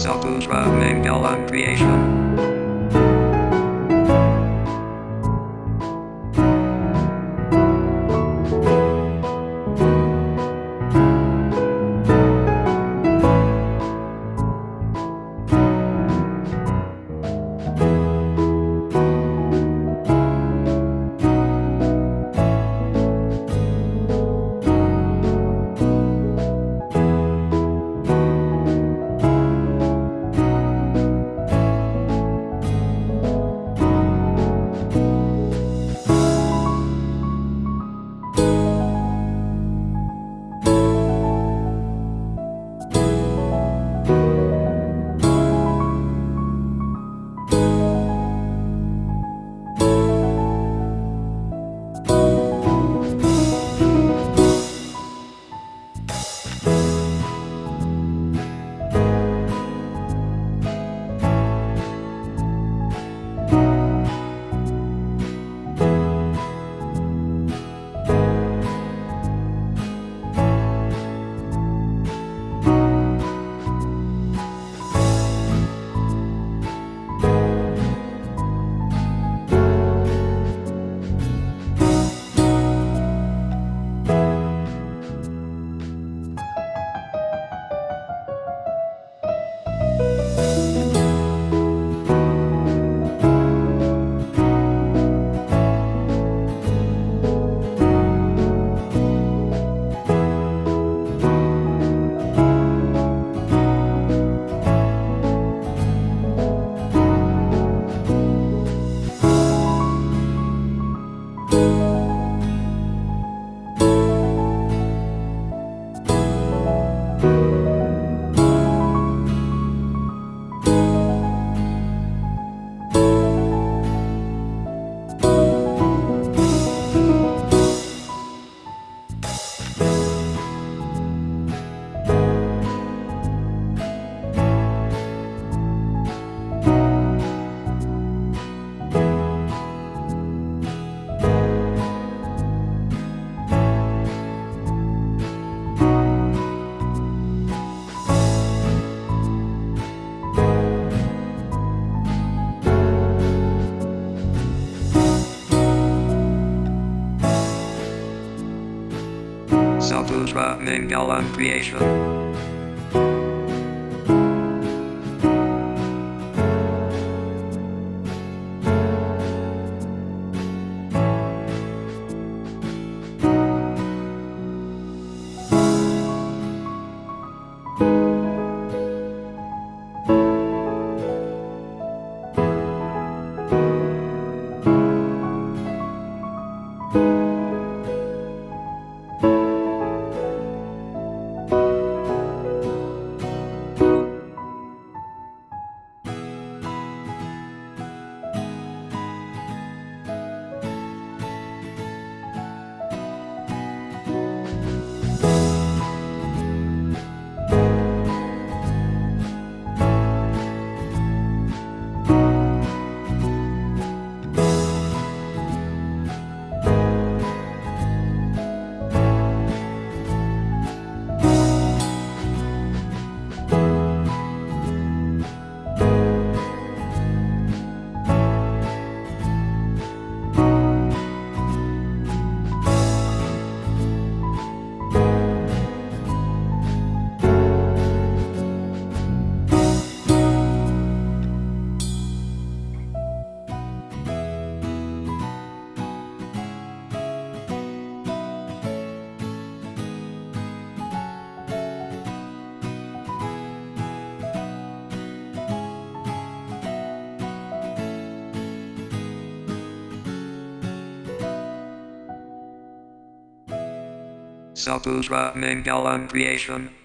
Saputra Mangalam Creation. Saputra Mangalam Creation. Saputra Mangalam Creation.